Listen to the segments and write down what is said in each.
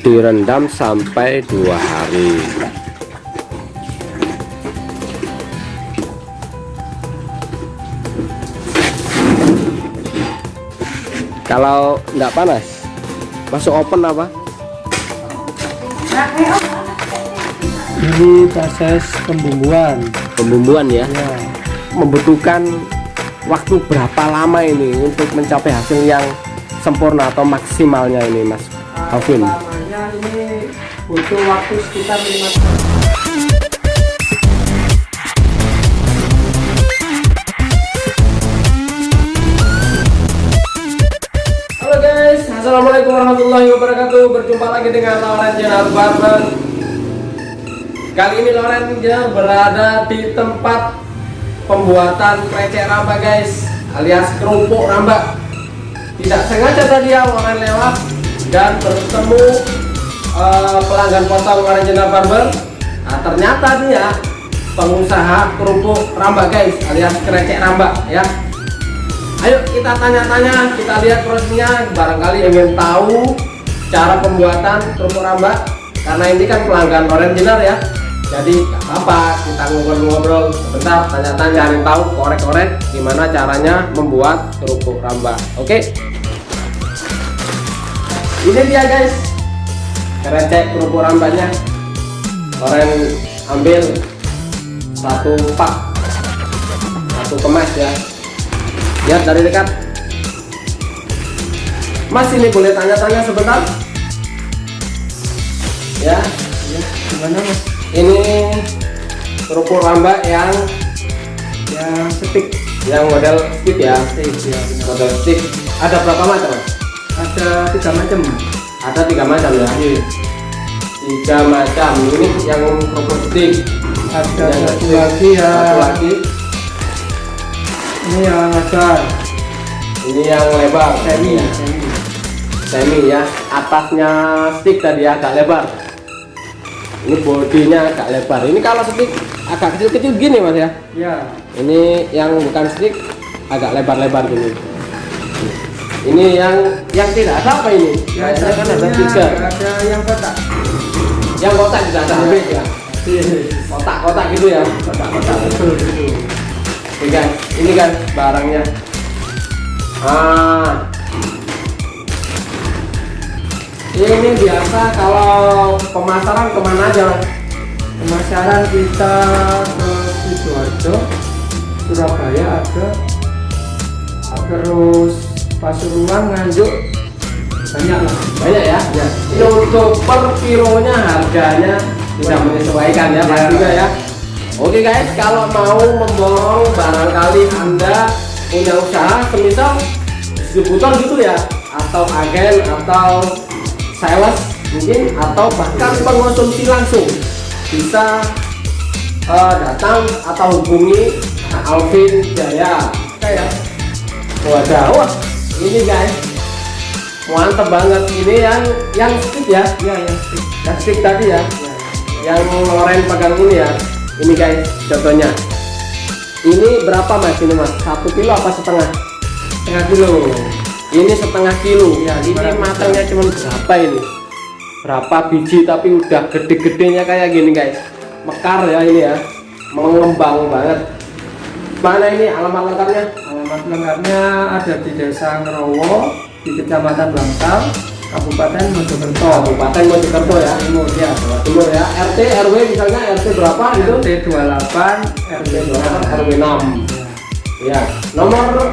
direndam sampai dua hari. Kalau nggak panas masuk open apa? Ini proses pembumbuan. Pembumbuan ya, ya membutuhkan waktu berapa lama ini untuk mencapai hasil yang sempurna atau maksimalnya ini Mas Alvin ini butuh waktu sekitar 5 tahun. Halo guys, Assalamualaikum warahmatullahi wabarakatuh. Berjumpa lagi dengan Loren Jenar Barber. Kali ini Loren Jenar berada di tempat pembuatan krecek ramba guys Alias kerupuk ramba Tidak sengaja tadi ya Loren lewat Dan bertemu eh, pelanggan potong Jenar Barber Nah ternyata dia pengusaha kerupuk ramba guys Alias krecek ramba ya Ayo kita tanya-tanya, kita lihat prosesnya. Barangkali ingin tahu cara pembuatan kerupuk rambak. Karena ini kan pelanggan original ya. Jadi nggak apa-apa, kita ngobrol-ngobrol sebentar, tanya-tanya, cari tahu, korek-korek gimana caranya membuat kerupuk rambak. Oke? Ini dia guys, kerecek kerupuk rambaknya. Loren ambil satu pak, satu kemas ya. Lihat dari dekat. Mas ini boleh tanya-tanya sebentar? Ya. Ya gimana mas? Ini kerupuk rambak yang yang stick yang model stick ya. Stick ya model stick ada berapa macam ada tiga macam ada tiga macam ya? Iya. tiga macam. Ini yang stick ada Yang satu lagi ya. Satu lagi. Ini yang lebar ini yang lebar. Semi ya. semi. Semi ya. Atasnya stick tadi agak lebar. Ini bodinya agak lebar. Ini kalau stick agak kecil-kecil gini mas ya? Ya ini yang bukan stick agak lebar-lebar gini ini yang yang tidak ada apa ini? Ya Kayaknya kan ada tiga ada yang kotak. Yang kotak tidak ada habis ya? Iya. kotak-kotak gitu ya? Kotak-kotak. Betul gitu Oke guys, ini kan barangnya. Ah. Ini biasa kalau pemasaran ke mana aja Mas? pemasaran kita ke Sidoarjo Surabaya ada terus Pasuruan Nganjuk. Banyak lah banyak ya? Ya. Ini untuk per kilonya harganya sudah menyesuaikan ya Ya. juga ya. Oke guys kalau mau memborong barangkali anda punya usaha semisal distributor gitu ya atau agen atau sales mungkin atau bahkan pengonsumsi langsung. Bisa eh, datang atau hubungi Alvin Jaya. Kayak wadah wah ini guys. Mantep banget. Ini yang yang stick ya? Ya yang stick. Yang stick tadi ya? Ya, yang Loren pegang ini ya? Ini guys contohnya. Ini berapa mas ini mas? Satu kilo apa setengah? Setengah kilo. Ini setengah kilo. Iya, ini matangnya cuma berapa ini? Berapa biji tapi udah gede-gedenya kayak gini guys. Mekar ya ini ya. Mengembang banget. Mana ini alamat lengkapnya alamat lengkapnya ada di desa Ngerowo di kecamatan Bangsal Kabupaten Mojokerto. Kabupaten Mojokerto ya. Timur ya. Timur ya. RT RW misalnya RT berapa itu? RT 28 RT 28 RW 6 Ya, ya. Nomor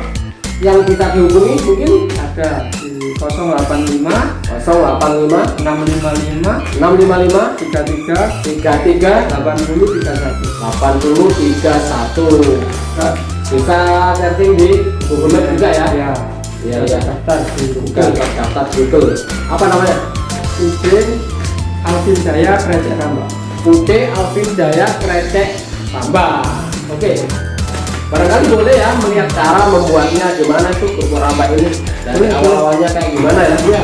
yang bisa dihubungi mungkin? Ada di 085 085 655 655 33 33 80 31 8031 Kak, bisa setting di Google Maps juga ya? Ya iya iya. Daftar di Google. Daftar Google. Apa namanya? Udin Alvin Jaya Krecek Rambak Ude Alvin Jaya Krecek Tambah oke. Barangkali boleh ya melihat cara membuatnya gimana tuh kerupuk rambak ini. Dari Boleh, awal awalnya kayak gimana ya? Ya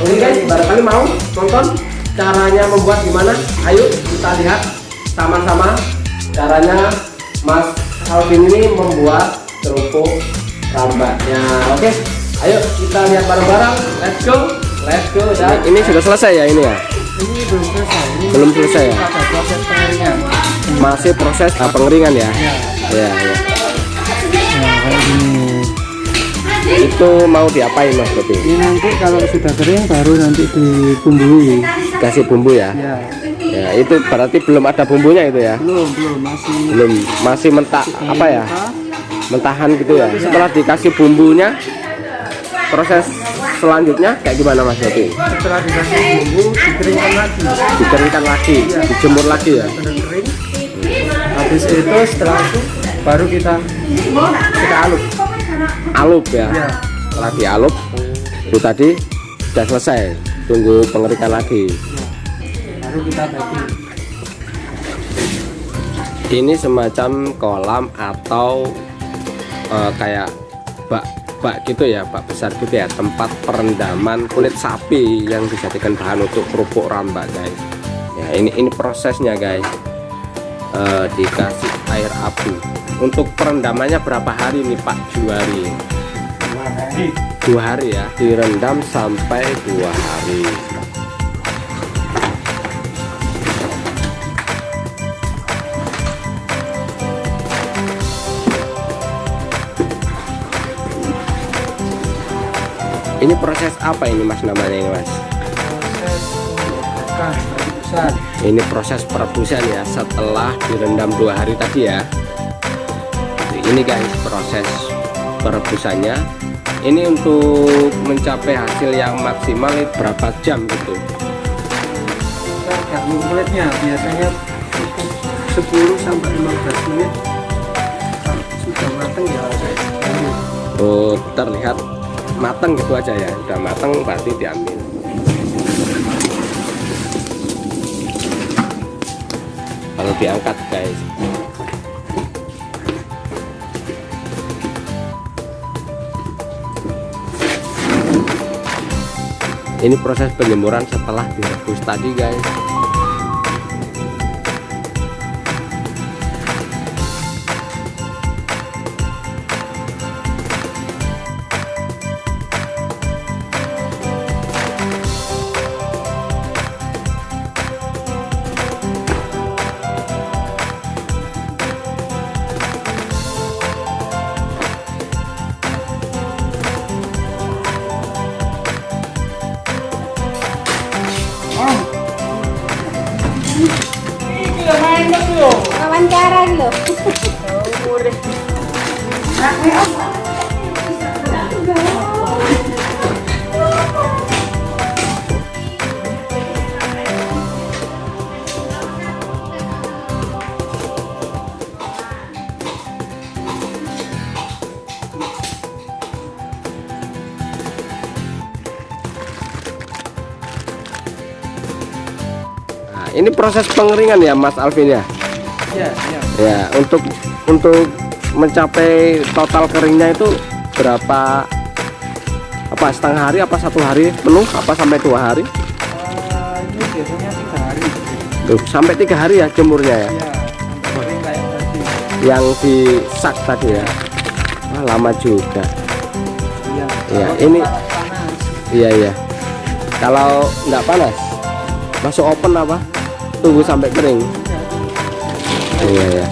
Oke guys, barangkali mau nonton caranya membuat gimana? Ayo kita lihat sama-sama caranya Mas Alvin ini membuat kerupuk rambaknya. Oke, ayo kita lihat bareng-bareng. Let's go. let's go Ini, dah ini sudah selesai ya ini ya? ini belum selesai ini Belum selesai ya? proses pengeringan Masih proses ah, pengeringan ya? ya Ya, ya. nah kayak gini Itu mau diapain Mas Bobi? ini nanti kalau sudah kering baru nanti dibumbui Kasih bumbu ya? ya Ya, itu berarti belum ada bumbunya itu ya? belum belum masih Belum, masih mentah apa ya? Mentahan gitu ya. Setelah dikasih bumbunya, proses selanjutnya kayak gimana Mas Bobi? setelah dikasih bumbu dikeringkan lagi Dikeringkan lagi, dijemur lagi ya? kering habis itu setelah itu baru kita kita alut Alup ya? ya Setelah dialup, itu tadi sudah selesai. Tunggu pengeringan lagi. Baru kita bagi Ini semacam kolam atau eh, kayak bak bak gitu ya, bak besar gitu ya, tempat perendaman kulit sapi yang dijadikan bahan untuk kerupuk rambak guys. Ya ini ini prosesnya guys. Eh, dikasih air abu. Untuk perendamannya berapa hari nih Pak Juari? Dua hari ya, direndam sampai dua hari. Ini proses apa ini Mas namanya ini Mas? proses Ini proses perebusan ya setelah direndam dua hari tadi ya. Ini guys proses perebusannya. Ini untuk mencapai hasil yang maksimal berapa jam gitu? kulitnya biasanya cukup 10 sampai 15 menit sudah matang ya saya Oh terlihat matang gitu aja ya. Udah matang berarti diambil. Kalau diangkat guys. Ini proses penjemuran setelah direbus tadi guys. Wawancara gitu Nah, ini proses pengeringan ya Mas Alvin ya. ya ya Ya, untuk untuk mencapai total keringnya itu berapa apa setengah hari apa satu hari? Penuh apa sampai dua hari? Eh, ini biasanya tiga hari. Tuh, sampai tiga hari ya jemurnya ya? Ya yang di sak tadi ya? Wah, lama juga. Ya Iya, Kalau ini- panas. Iya iya. Kalau nggak panas masuk open apa tunggu sampai kering. Iya iya.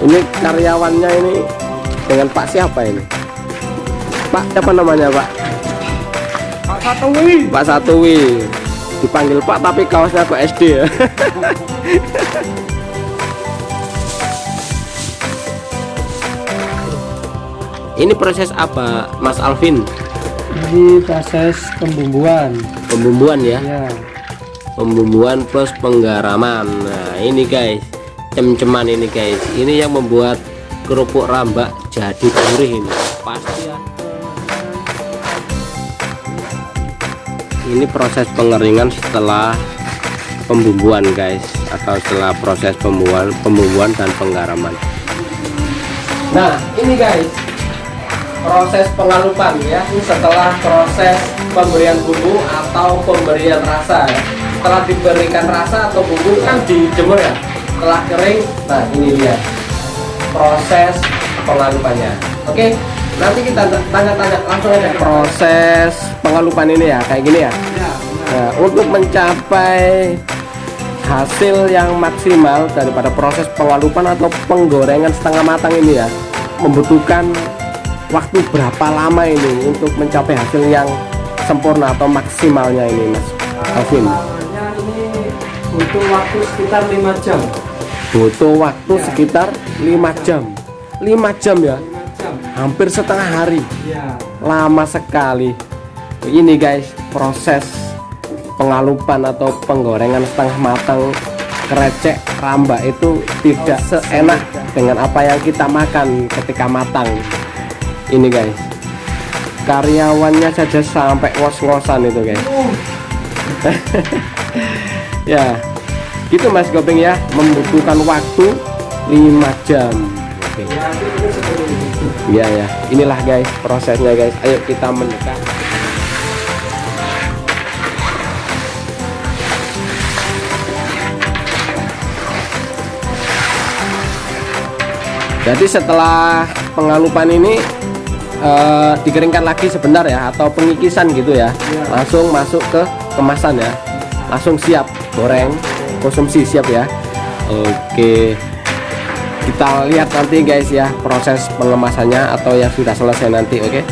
Ini karyawannya ini dengan Pak siapa ini? Pak siapa namanya Pak? Pak Satowi Pak Satui dipanggil Pak tapi kaosnya kok SD ya. Ini proses apa Mas Alvin? Ini proses pembumbuan. Pembumbuan ya? Ya pembumbuan plus penggaraman. Nah ini guys cem-ceman ini guys. Ini yang membuat kerupuk rambak jadi gurih ini. Pasti ya. Ini proses pengeringan setelah pembumbuan guys atau setelah proses pembumbuan pembumbuan dan penggaraman. Nah ini guys proses pengalupan ya. Setelah proses pemberian bumbu atau pemberian rasa ya setelah diberikan rasa atau bumbu kan dijemur ya? Setelah kering nah ini dia. Proses pengalupannya. Oke nanti kita tanya-tanya langsung aja. Proses pengalupan ini ya kayak gini ya? Ya. Nah, untuk mencapai hasil yang maksimal daripada proses pengalupan atau penggorengan setengah matang ini ya membutuhkan waktu berapa lama ini untuk mencapai hasil yang sempurna atau maksimalnya ini Mas Alvin butuh waktu sekitar 5 jam. butuh waktu Ya. sekitar 5 jam 5 jam ya 5 jam. hampir setengah hari Ya. lama sekali ini guys proses pengalupan atau penggorengan setengah matang kerecek ramba itu tidak seenak dengan apa yang kita makan ketika matang ini guys karyawannya saja sampai ngos-ngosan itu guys ya gitu mas Gopeng ya membutuhkan waktu 5 jam Oke. Ya, ini. Iya ya, inilah guys prosesnya guys. Ayo kita mendekat. Jadi setelah pengalupan ini eh, dikeringkan lagi sebentar ya atau pengikisan gitu ya. Langsung masuk ke kemasan ya. Langsung siap goreng, konsumsi siap ya. Oke. Kita lihat nanti guys ya proses pengemasannya atau yang sudah selesai nanti oke